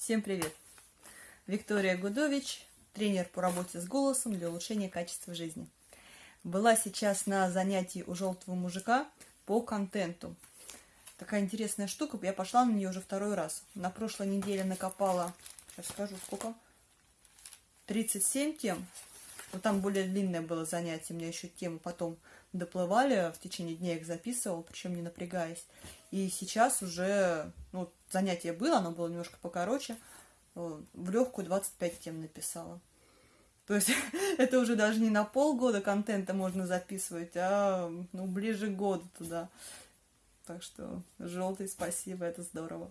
Всем привет! Виктория Гудович, тренер по работе с голосом для улучшения качества жизни. Была сейчас на занятии у желтого мужика по контенту. Такая интересная штука, я пошла на нее уже второй раз. На прошлой неделе накопала, сейчас скажу, сколько? 37 тем. Вот там более длинное было занятие, у меня еще темы потом доплывали, в течение дня их записывал, причем не напрягаясь. И сейчас уже, ну, занятие было, оно было немножко покороче, э, в легкую 25 тем написала. То есть это уже даже не на полгода контента можно записывать, а ну, ближе к году туда. Так что желтый, спасибо, это здорово.